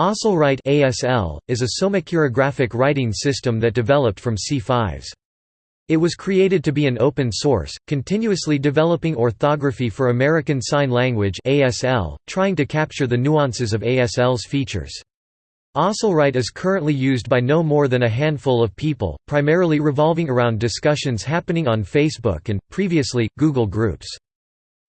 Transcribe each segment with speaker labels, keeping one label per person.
Speaker 1: ASLwrite ASL, is a somachirographic writing system that developed from si5s. It was created to be an open source, continuously developing orthography for American Sign Language ASL, trying to capture the nuances of ASL's features. ASLwrite is currently used by no more than a handful of people, primarily revolving around discussions happening on Facebook and, previously, Google Groups.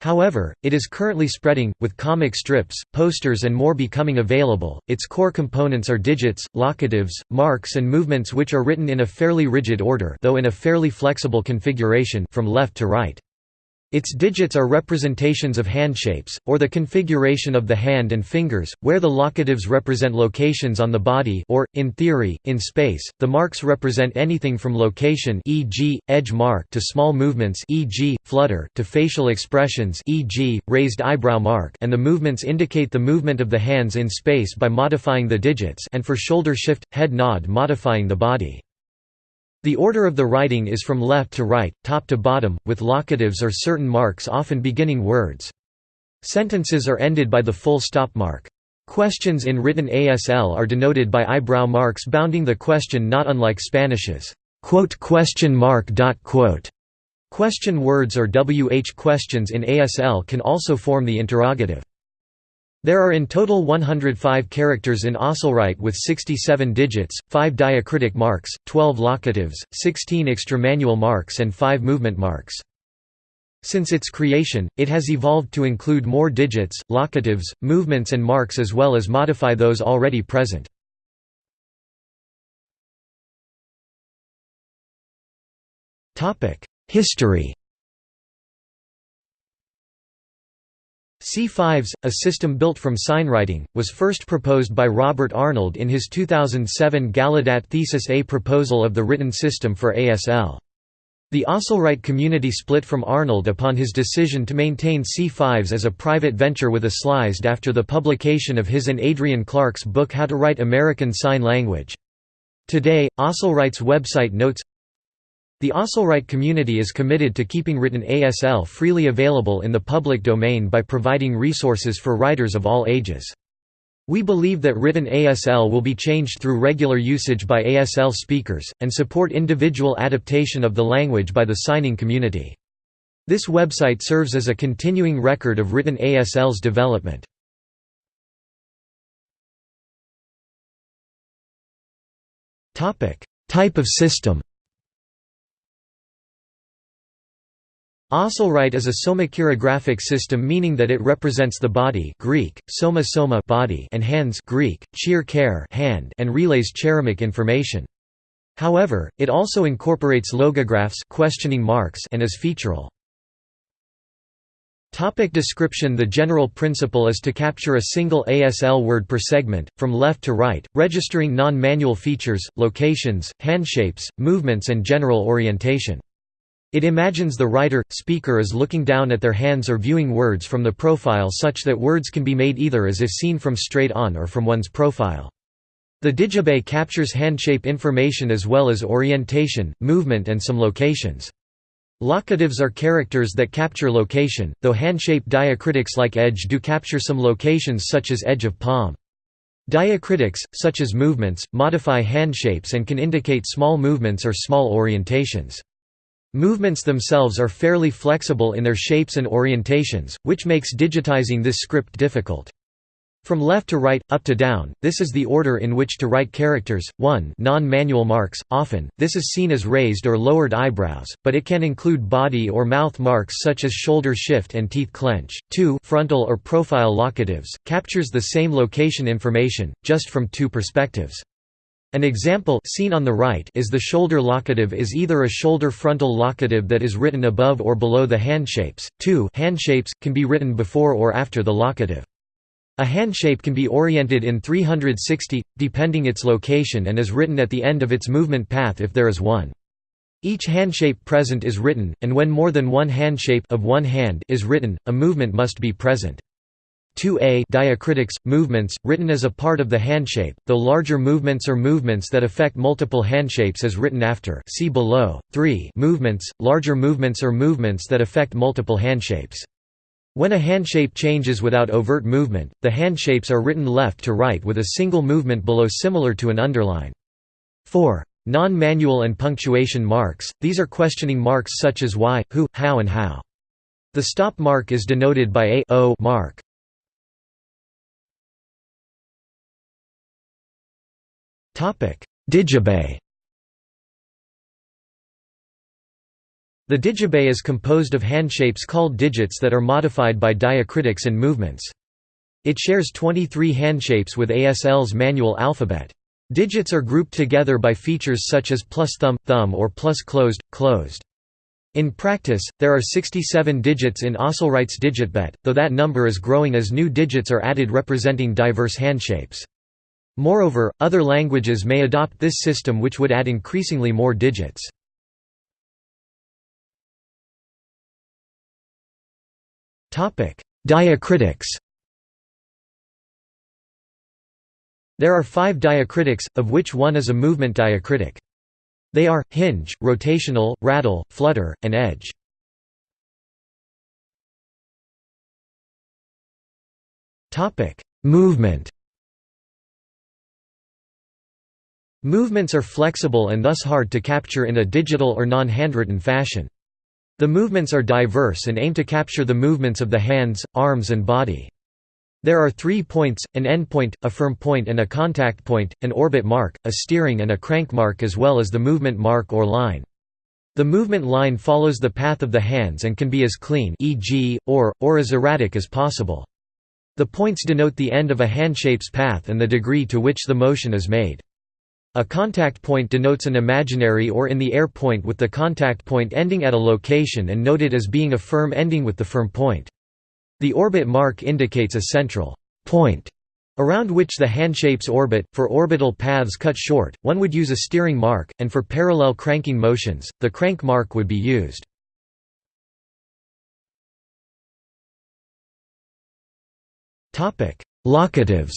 Speaker 1: However, it is currently spreading, with comic strips, posters and more becoming available. Its core components are digits, locatives, marks and movements which are written in a fairly rigid order though in a fairly flexible configuration from left to right. Its digits are representations of handshapes, or the configuration of the hand and fingers, where the locatives represent locations on the body or, in theory, in space. The marks represent anything from location e.g., edge mark to small movements e.g., flutter to facial expressions e.g., raised eyebrow mark and the movements indicate the movement of the hands in space by modifying the digits and for shoulder shift, head nod modifying the body. The order of the writing is from left to right, top to bottom, with locatives or certain marks often beginning words. Sentences are ended by the full stop mark. Questions in written ASL are denoted by eyebrow marks bounding the question not unlike Spanish's question mark. Question words or WH questions in ASL can also form the interrogative. There are in total 105 characters in ASLwrite with 67 digits, 5 diacritic marks, 12 locatives, 16 extramanual marks and 5 movement marks. Since its creation, it has evolved to include more digits, locatives, movements and marks as well as modify those already present. History si5s, a system built from signwriting, was first proposed by Robert Arnold in his 2007 Gallaudet Thesis A proposal of the written system for ASL. The ASLwrite community split from Arnold upon his decision to maintain si5s as a private venture with ASLized after the publication of his and Adrian Clark's book How to Write American Sign Language. Today, ASLwrite's website notes, the ASLwrite community is committed to keeping written ASL freely available in the public domain by providing resources for writers of all ages. We believe that written ASL will be changed through regular usage by ASL speakers, and support individual adaptation of the language by the signing community. This website serves as a continuing record of written ASL's development. Type of system ASLwrite is a somachirographic system meaning that it represents the body Greek, soma soma body and hands Greek, chir care hand and relays cheremic information. However, it also incorporates logographs questioning marks and is featural. Topic description The general principle is to capture a single ASL word per segment, from left to right, registering non-manual features, locations, handshapes, movements and general orientation. It imagines the writer, speaker as looking down at their hands or viewing words from the profile such that words can be made either as if seen from straight on or from one's profile. The digibet captures handshape information as well as orientation, movement and some locations. Locatives are characters that capture location, though handshape diacritics like edge do capture some locations such as edge of palm. Diacritics, such as movements, modify handshapes and can indicate small movements or small orientations. Movements themselves are fairly flexible in their shapes and orientations, which makes digitizing this script difficult. From left to right, up to down, this is the order in which to write characters. 1 Non-manual marks, often, this is seen as raised or lowered eyebrows, but it can include body or mouth marks such as shoulder shift and teeth clench. 2 Frontal or profile locatives, captures the same location information, just from two perspectives. An example seen on the right is the shoulder locative is either a shoulder frontal locative that is written above or below the handshapes. 2 handshapes, can be written before or after the locative. A handshape can be oriented in 360, depending its location and is written at the end of its movement path if there is one. Each handshape present is written, and when more than one handshape of one hand is written, a movement must be present. 2a diacritics, movements, written as a part of the handshape, though larger movements or movements that affect multiple handshapes is written after see below. 3 movements, larger movements or movements that affect multiple handshapes. When a handshape changes without overt movement, the handshapes are written left to right with a single movement below similar to an underline. 4. Non-manual and punctuation marks, these are questioning marks such as why, who, how and how. The stop mark is denoted by a o mark. Digibet The digibet is composed of handshapes called digits that are modified by diacritics and movements. It shares 23 handshapes with ASL's manual alphabet. Digits are grouped together by features such as plus thumb, thumb or plus closed, closed. In practice, there are 67 digits in ASLwrite's digibet, though that number is growing as new digits are added representing diverse handshapes. Moreover, other languages may adopt this system which would add increasingly more digits. Diacritics There are five diacritics, of which one is a movement diacritic. They are, hinge, rotational, rattle, flutter, and edge. Movement Movements are flexible and thus hard to capture in a digital or non-handwritten fashion. The movements are diverse and aim to capture the movements of the hands, arms and body. There are three points, an endpoint, a firm point and a contact point, an orbit mark, a steering and a crank mark as well as the movement mark or line. The movement line follows the path of the hands and can be as clean e.g., or, or as erratic as possible. The points denote the end of a handshape's path and the degree to which the motion is made. A contact point denotes an imaginary or in the air point with the contact point ending at a location and noted as being a firm ending with the firm point. The orbit mark indicates a central point around which the handshapes orbit. For orbital paths cut short, one would use a steering mark, and for parallel cranking motions, the crank mark would be used. Locatives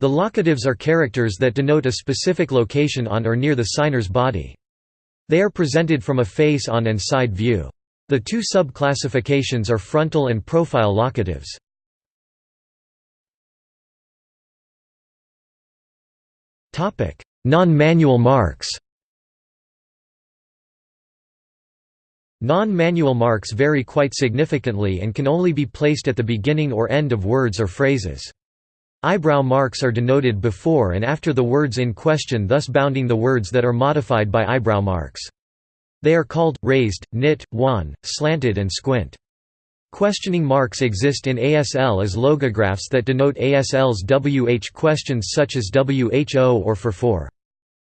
Speaker 1: The locatives are characters that denote a specific location on or near the signer's body. They are presented from a face-on and side view. The two sub-classifications are frontal and profile locatives. Non-manual marks Non-manual marks vary quite significantly and can only be placed at the beginning or end of words or phrases. Eyebrow marks are denoted before and after the words in question thus bounding the words that are modified by eyebrow marks. They are called, raised, knit, wan, slanted and squint. Questioning marks exist in ASL as logographs that denote ASL's WH questions such as WHO or for for.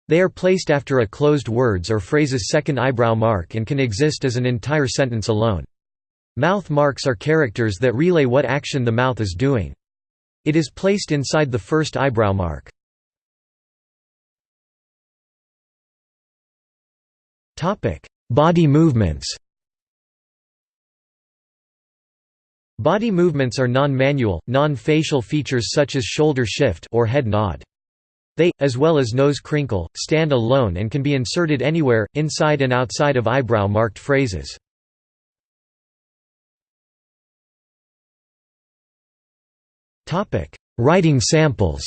Speaker 1: They are placed after a closed words or phrase's second eyebrow mark and can exist as an entire sentence alone. Mouth marks are characters that relay what action the mouth is doing. It is placed inside the first eyebrow mark. Body movements Body movements are non-manual, non-facial features such as shoulder shift or head nod. They, as well as nose crinkle, stand alone and can be inserted anywhere, inside and outside of eyebrow-marked phrases. Writing samples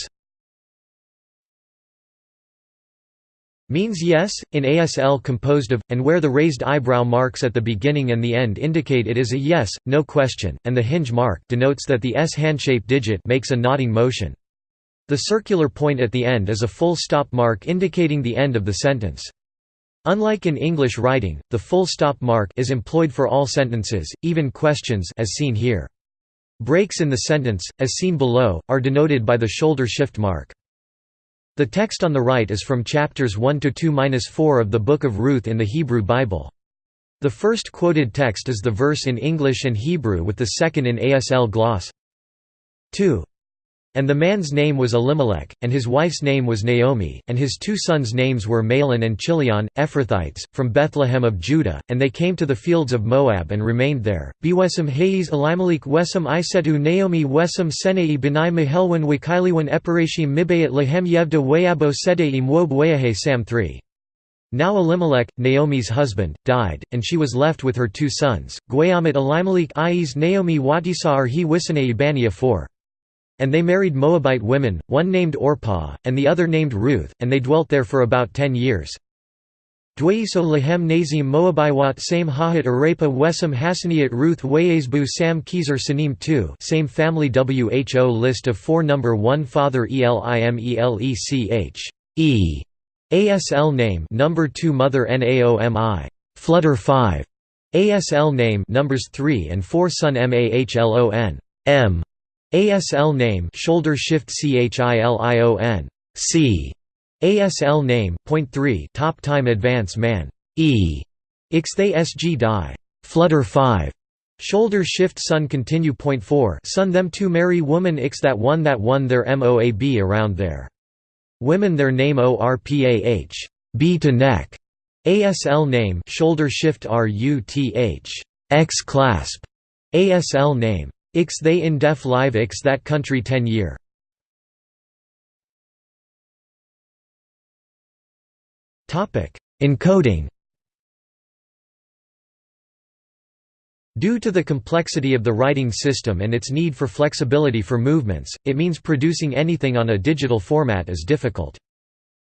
Speaker 1: Means yes, in ASL composed of, and where the raised eyebrow marks at the beginning and the end indicate it is a yes, no question, and the hinge mark denotes that the S handshape digit makes a nodding motion. The circular point at the end is a full stop mark indicating the end of the sentence. Unlike in English writing, the full stop mark is employed for all sentences, even questions as seen here. Breaks in the sentence, as seen below, are denoted by the shoulder shift mark. The text on the right is from chapters 1–2–4 of the Book of Ruth in the Hebrew Bible. The first quoted text is the verse in English and Hebrew with the second in ASL gloss. 2. And the man's name was Elimelech, and his wife's name was Naomi, and his two sons' names were Mahlon and Chilion, Ephrathites, from Bethlehem of Judah, and they came to the fields of Moab and remained there. Bewesem Hayes Elimelech Wesem Isetu Naomi Wesem Senei Benai Mahelwan Wakiliwan Eparashim Mibayat Lahem Yevda Wayabo Sedeim Wob Wayahe Sam 3. Now Elimelech, Naomi's husband, died, and she was left with her two sons, Guayamat Elimelech Ies Naomi Watisar he Wisane Ibania 4. And they married Moabite women, one named Orpah, and the other named Ruth, and they dwelt there for about ten years. Dwaiso Lahem Nazim Moabiwat Same Hahat Arapa Wesam Hassaniat Ruth Wayesbu Sam kizer Sanim 2 Same family WHO list of 4 Number 1 Father Elimelech E ASL name number 2 Mother NAOMI Flutter 5 ASL name numbers 3 and 4 Son MAHLON M ASL name shoulder shift CHILION C. ASL name point 3 top time advance man E. Ixthay SG die Flutter 5 Shoulder shift sun continue point 4 sun them to marry woman X that one that one their MOAB around there. Women their name ORPAH B to neck. ASL name shoulder shift RUTH X clasp. ASL name Ix they in def live Ix that country 10 year Topic Encoding Due to the complexity of the writing system and its need for flexibility for movements, it means producing anything on a digital format is difficult.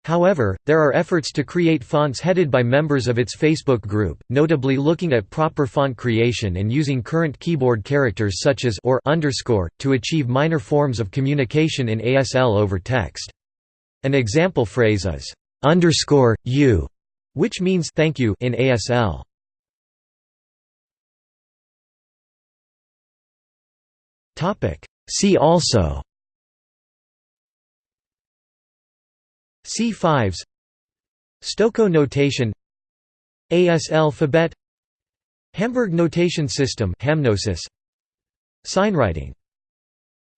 Speaker 1: However, there are efforts to create fonts headed by members of its Facebook group, notably looking at proper font creation and using current keyboard characters such as or underscore to achieve minor forms of communication in ASL over text. An example phrase is underscore you, which means thank you in ASL. See also si5s Stokoe notation ASL-phabet Hamburg notation system HamNoSys Signwriting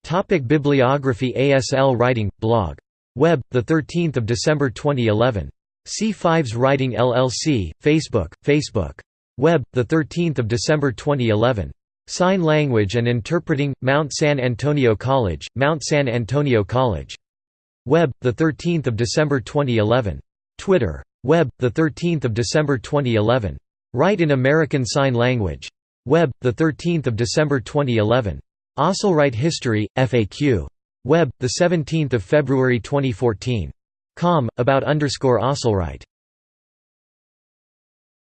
Speaker 1: Topic Bibliography ASL Writing blog. Web the 13th of December 2011 si5s Writing LLC Facebook Facebook. Web the 13th of December 2011 Sign Language and Interpreting, Mount San Antonio College, Mount San Antonio College. Web, 13 December 2011. Twitter. Web, 13 December 2011. Write in American Sign Language. Web, 13 December 2011. ASLwrite History, FAQ. Web, 17 February 2014. Com, about underscore ASLwrite.